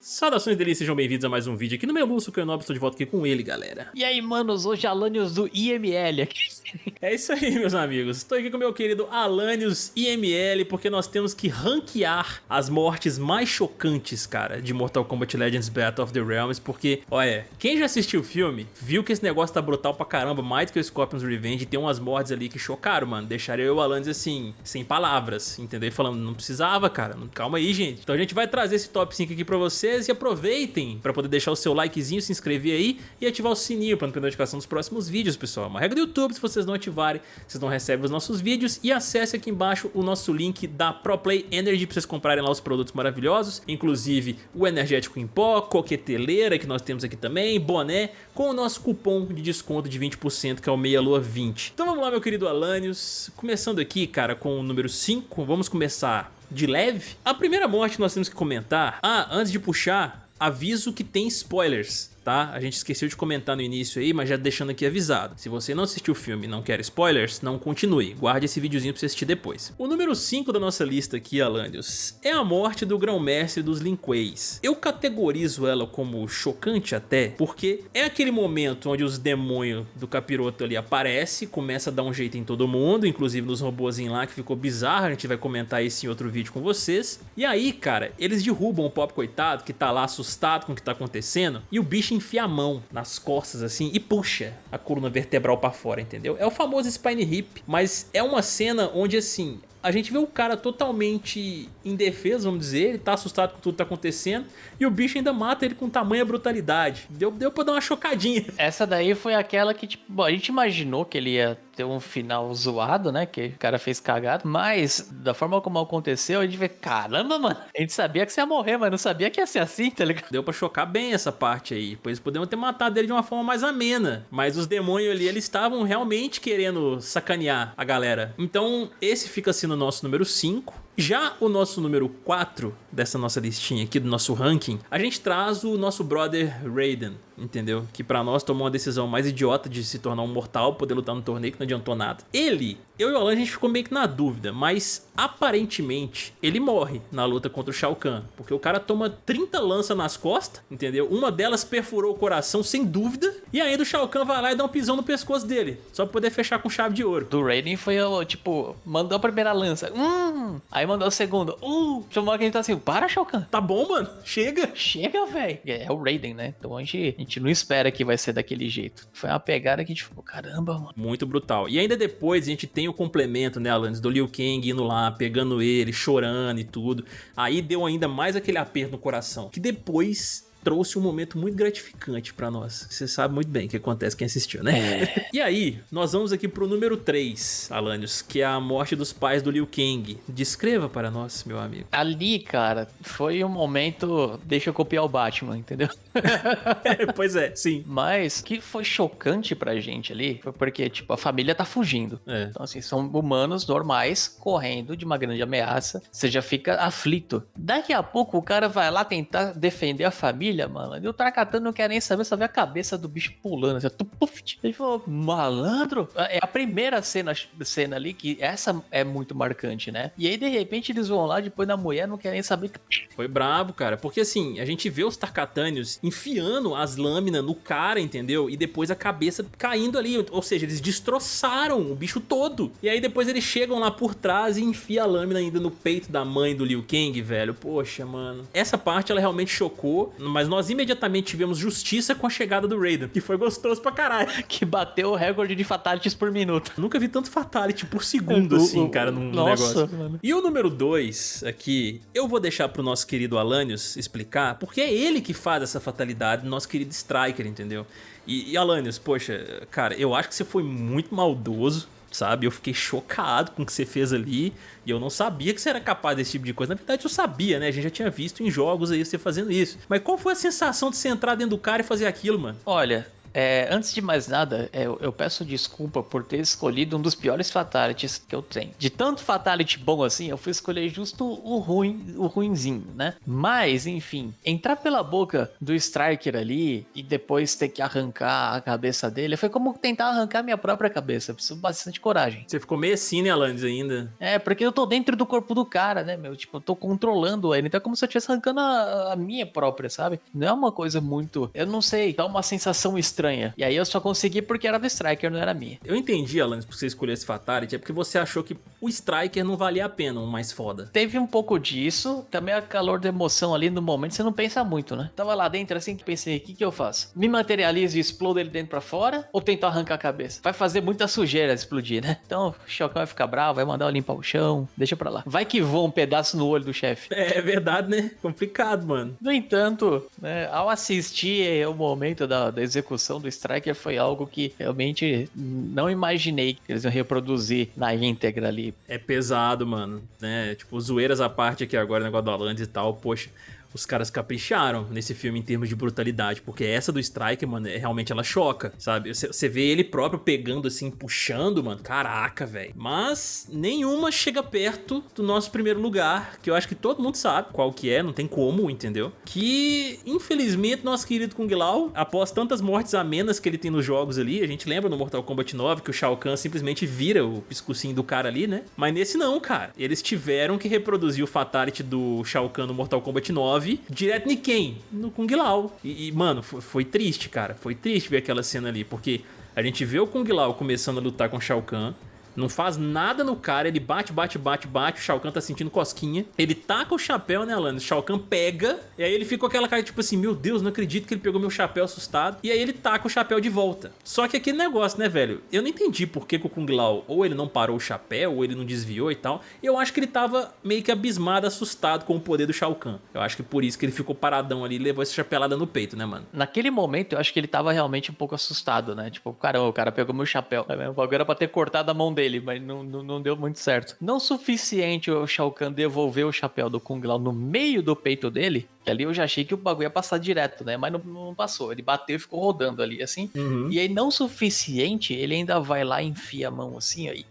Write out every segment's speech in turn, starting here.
Saudações delícias, sejam bem-vindos a mais um vídeo aqui no meu Lúcio Canob, estou de volta aqui com ele, galera. E aí, manos, hoje Alanios do IML aqui. É isso aí, meus amigos. Estou aqui com o meu querido Alanios IML, porque nós temos que ranquear as mortes mais chocantes, cara, de Mortal Kombat Legends Battle of the Realms, porque, olha, quem já assistiu o filme, viu que esse negócio tá brutal pra caramba, mais do que o Scorpion's Revenge, tem umas mortes ali que chocaram, mano. Deixaram eu e o Alanios, assim, sem palavras, entendeu? Falando, não precisava, cara, calma aí, gente. Então a gente vai trazer esse top 5 aqui pra vocês e aproveitem pra poder deixar o seu likezinho, se inscrever aí e ativar o sininho pra não perder notificação dos próximos vídeos, pessoal. É uma regra do YouTube, se vocês não ativarem ativarem, vocês não recebem os nossos vídeos e acesse aqui embaixo o nosso link da ProPlay Energy para vocês comprarem lá os produtos maravilhosos, inclusive o energético em pó, coqueteleira que nós temos aqui também, boné, com o nosso cupom de desconto de 20% que é o Meia Lua 20. Então vamos lá meu querido Alanios, começando aqui cara com o número 5, vamos começar de leve. A primeira morte nós temos que comentar, ah, antes de puxar, aviso que tem spoilers tá? A gente esqueceu de comentar no início aí, mas já deixando aqui avisado. Se você não assistiu o filme e não quer spoilers, não continue. Guarde esse videozinho pra você assistir depois. O número 5 da nossa lista aqui, Alandius, é a morte do grão-mestre dos Lin Kueis. Eu categorizo ela como chocante até, porque é aquele momento onde os demônios do capiroto ali aparece, começa a dar um jeito em todo mundo, inclusive nos robôzinhos lá, que ficou bizarro, a gente vai comentar isso em outro vídeo com vocês. E aí, cara, eles derrubam o Pop coitado, que tá lá assustado com o que tá acontecendo, e o bicho enfia a mão nas costas assim e puxa a coluna vertebral pra fora, entendeu? É o famoso spine hip, mas é uma cena onde assim, a gente vê o cara totalmente indefeso, vamos dizer, ele tá assustado com tudo que tá acontecendo, e o bicho ainda mata ele com tamanha brutalidade. Deu, deu pra dar uma chocadinha. Essa daí foi aquela que, tipo, a gente imaginou que ele ia ter um final zoado, né, que o cara fez cagado, mas da forma como aconteceu, a gente vê, caramba, mano, a gente sabia que você ia morrer, mas não sabia que ia ser assim, tá ligado? Deu pra chocar bem essa parte aí, pois podemos ter matado ele de uma forma mais amena, mas os demônios ali, eles estavam realmente querendo sacanear a galera. Então, esse fica assim no nosso número 5, já o nosso número 4 dessa nossa listinha aqui, do nosso ranking, a gente traz o nosso brother Raiden, entendeu? Que pra nós tomou uma decisão mais idiota de se tornar um mortal, poder lutar no torneio que não adiantou nada. Ele, eu e o Alan, a gente ficou meio que na dúvida, mas aparentemente ele morre na luta contra o Shao Kahn, porque o cara toma 30 lanças nas costas, entendeu? Uma delas perfurou o coração sem dúvida, e ainda o Shao Kahn vai lá e dá um pisão no pescoço dele, só pra poder fechar com chave de ouro. Do Raiden foi, tipo, mandou a primeira lança, hum, aí mandou a segunda, uh, chamou que a gente tá assim, para Shao Kahn. Tá bom, mano, chega. Chega, velho. É o Raiden, né? Então a gente, a gente não espera que vai ser daquele jeito. Foi uma pegada que a gente ficou, caramba, mano. Muito brutal. E ainda depois a gente tem o complemento, né, Alanis, do Liu Kang indo lá, pegando ele, chorando e tudo. Aí deu ainda mais aquele aperto no coração. Que depois trouxe um momento muito gratificante pra nós. Você sabe muito bem o que acontece quem assistiu, né? É. e aí, nós vamos aqui pro número 3, Alanios, que é a morte dos pais do Liu Kang. Descreva para nós, meu amigo. Ali, cara, foi um momento... Deixa eu copiar o Batman, entendeu? é, pois é, sim. Mas o que foi chocante pra gente ali foi porque, tipo, a família tá fugindo. É. Então, assim, são humanos normais correndo de uma grande ameaça. Você já fica aflito. Daqui a pouco o cara vai lá tentar defender a família família, mano. E o Tarkatan não quer nem saber, só vê a cabeça do bicho pulando. Assim, tupuf. Ele falou, malandro? É a primeira cena, cena ali, que essa é muito marcante, né? E aí, de repente, eles vão lá, depois da mulher, não querem saber. Foi brabo, cara. Porque assim, a gente vê os Tarkatânios enfiando as lâminas no cara, entendeu? E depois a cabeça caindo ali. Ou seja, eles destroçaram o bicho todo. E aí depois eles chegam lá por trás e enfiam a lâmina ainda no peito da mãe do Liu Kang, velho. Poxa, mano. Essa parte, ela realmente chocou, mas nós imediatamente tivemos justiça com a chegada do Raiden, que foi gostoso pra caralho. Que bateu o recorde de fatalities por minuto. Nunca vi tanto fatality por segundo, é, assim, cara, num Nossa, negócio. Mano. E o número 2 aqui, eu vou deixar pro nosso querido Alanios explicar, porque é ele que faz essa fatalidade, nosso querido Striker, entendeu? E, e Alanios, poxa, cara, eu acho que você foi muito maldoso sabe? Eu fiquei chocado com o que você fez ali e eu não sabia que você era capaz desse tipo de coisa. Na verdade eu sabia, né? A gente já tinha visto em jogos aí você fazendo isso. Mas qual foi a sensação de você entrar dentro do cara e fazer aquilo, mano? Olha, É, antes de mais nada, é, eu, eu, peço desculpa por ter escolhido um dos piores fatalities que eu tenho. De tanto fatality bom assim, eu fui escolher justo o ruim, o ruinzinho, né? Mas, enfim, entrar pela boca do Striker ali e depois ter que arrancar a cabeça dele, foi como tentar arrancar minha própria cabeça. Preciso bastante coragem. Você ficou meio assim, né, Alanis, ainda? É, porque eu tô dentro do corpo do cara, né, meu? Tipo, eu tô controlando ele. Então é como se eu estivesse arrancando a, a minha própria, sabe? Não é uma coisa muito. Eu não sei, dá uma sensação estranha. E aí eu só consegui porque era do Striker, não era minha. Eu entendi, Alanis, por você escolher esse Fatality, é porque você achou que o Striker não valia a pena, um mais foda. Teve um pouco disso, também a calor da emoção ali no momento, você não pensa muito, né? Tava lá dentro assim que pensei, o que que eu faço? Me materializo e explodo ele dentro pra fora? Ou tento arrancar a cabeça? Vai fazer muita sujeira explodir, né? Então o Chocão vai ficar bravo, vai mandar eu limpar o chão, deixa pra lá. Vai que voa um pedaço no olho do chefe. É, é verdade, né? Complicado, mano. No entanto, né, ao assistir o momento da, da execução do Striker foi algo que realmente não imaginei que eles iam reproduzir na íntegra ali. É pesado, mano, né? Tipo, zoeiras à parte aqui agora, negócio do Alan e tal, poxa os caras capricharam nesse filme em termos de brutalidade, porque essa do Striker, mano, é, realmente ela choca, sabe? Você vê ele próprio pegando assim, puxando, mano, caraca, velho. Mas nenhuma chega perto do nosso primeiro lugar, que eu acho que todo mundo sabe qual que é, não tem como, entendeu? Que, infelizmente, nosso querido Kung Lao, após tantas mortes amenas que ele tem nos jogos ali, a gente lembra no Mortal Kombat 9 que o Shao Kahn simplesmente vira o piscocinho do cara ali, né? Mas nesse não, cara. Eles tiveram que reproduzir o Fatality do Shao Kahn no Mortal Kombat 9 9, direto em quem? No Kung Lao. E, e mano, foi, foi, triste, cara. Foi triste ver aquela cena ali, porque a gente vê o Kung Lao começando a lutar com Shao Kahn, não faz nada no cara, ele bate, bate, bate, bate, o Shao Kahn tá sentindo cosquinha. Ele taca o chapéu, né, Alanis? O Shao Kahn pega, e aí ele fica com aquela cara tipo assim, meu Deus, não acredito que ele pegou meu chapéu assustado. E aí ele taca o chapéu de volta. Só que aquele negócio, né, velho? Eu não entendi por que, que o Kung Lao ou ele não parou o chapéu, ou ele não desviou e tal. E eu acho que ele tava meio que abismado, assustado com o poder do Shao Kahn. Eu acho que por isso que ele ficou paradão ali e levou essa chapelada no peito, né, mano? Naquele momento, eu acho que ele tava realmente um pouco assustado, né? Tipo, caramba, o cara pegou meu chapéu. O bagulho era pra ter cortado a mão dele, mas não, não, não deu muito certo. Não suficiente o Shao Kahn devolver o chapéu do Kung Lao no meio do peito dele, que ali eu já achei que o bagulho ia passar direto, né? Mas não, não passou. Ele bateu e ficou rodando ali, assim. Uhum. E aí, não suficiente, ele ainda vai lá e enfia a mão assim, aí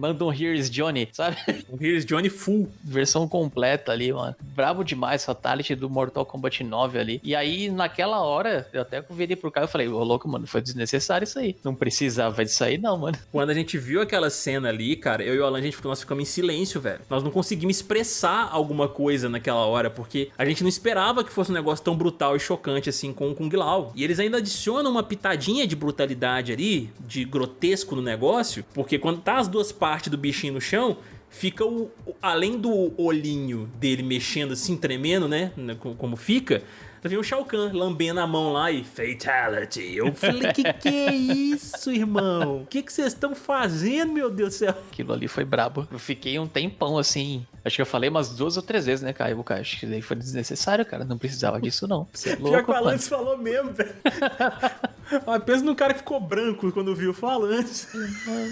manda um Here's Johnny, sabe? Um Here's Johnny full. Versão completa ali, mano. Brabo demais, Fatality do Mortal Kombat 9 ali. E aí, naquela hora, eu até virei pro cara e falei, ô louco, mano, foi desnecessário isso aí. Não precisava disso aí, não, mano. Quando a gente viu aquela cena ali, cara, eu e o Alan, a gente, nós ficamos em silêncio, velho. Nós não conseguimos expressar alguma coisa naquela hora, porque a gente não esperava que fosse um negócio tão brutal e chocante assim com o Kung Lao. E eles ainda adicionam uma pitadinha de brutalidade ali, de grotesco no negócio, porque quando tá as duas partes do bichinho no chão, fica o, além do olhinho dele mexendo assim, tremendo, né, como fica, vem o Shao Kahn lambendo a mão lá e Fatality. Eu falei, que que é isso, irmão? O que que vocês estão fazendo, meu Deus do céu? Aquilo ali foi brabo. Eu fiquei um tempão assim. Acho que eu falei umas duas ou três vezes, né, Caio? Acho que daí foi desnecessário, cara. Não precisava disso, não. Você é louco, Pior que o Alan falou mesmo, velho. Ah, pensa no cara que ficou branco quando viu falando.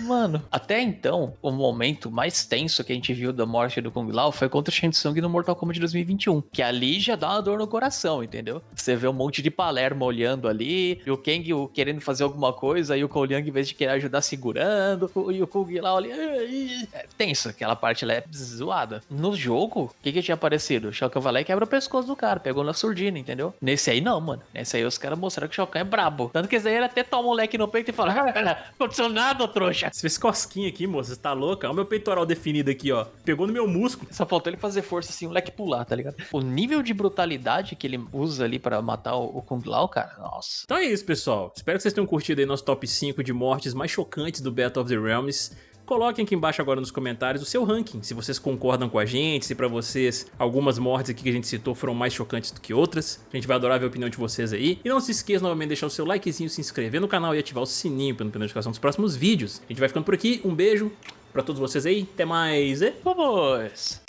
Mano, até então, o momento mais tenso que a gente viu da morte do Kung Lao foi contra o Shang no Mortal Kombat 2021. Que ali já dá uma dor no coração, entendeu? Você vê um monte de Palermo olhando ali, e o Kang querendo fazer alguma coisa, e o Cole Young, em vez de querer ajudar, segurando, e o Kung Lao ali. É tenso, aquela parte lá é zoada. No jogo, o que, que tinha aparecido? O Shao Kahn vai lá e quebra o pescoço do cara, pegou na surdina, entendeu? Nesse aí não, mano. Nesse aí os caras mostraram que o Shao Kahn é brabo. Tanto que esse aí ele até toma o moleque no peito e fala: ah, não aconteceu nada, trouxa. Você fez cosquinha aqui, moça, você tá louca? Olha o meu peitoral definido aqui, ó. Pegou no meu músculo. Só faltou ele fazer força assim, o moleque pular, tá ligado? O nível de brutalidade que ele usa ali para matar o Kung Lao, cara, nossa. Então é isso, pessoal. Espero que vocês tenham curtido aí nosso top 5 de mortes mais chocantes do Battle of the Realms. Coloquem aqui embaixo agora nos comentários o seu ranking, se vocês concordam com a gente, se pra vocês algumas mortes aqui que a gente citou foram mais chocantes do que outras. A gente vai adorar ver a opinião de vocês aí. E não se esqueça novamente de deixar o seu likezinho, se inscrever no canal e ativar o sininho para não perder a notificação dos próximos vídeos. A gente vai ficando por aqui, um beijo pra todos vocês aí, até mais e... Vamos!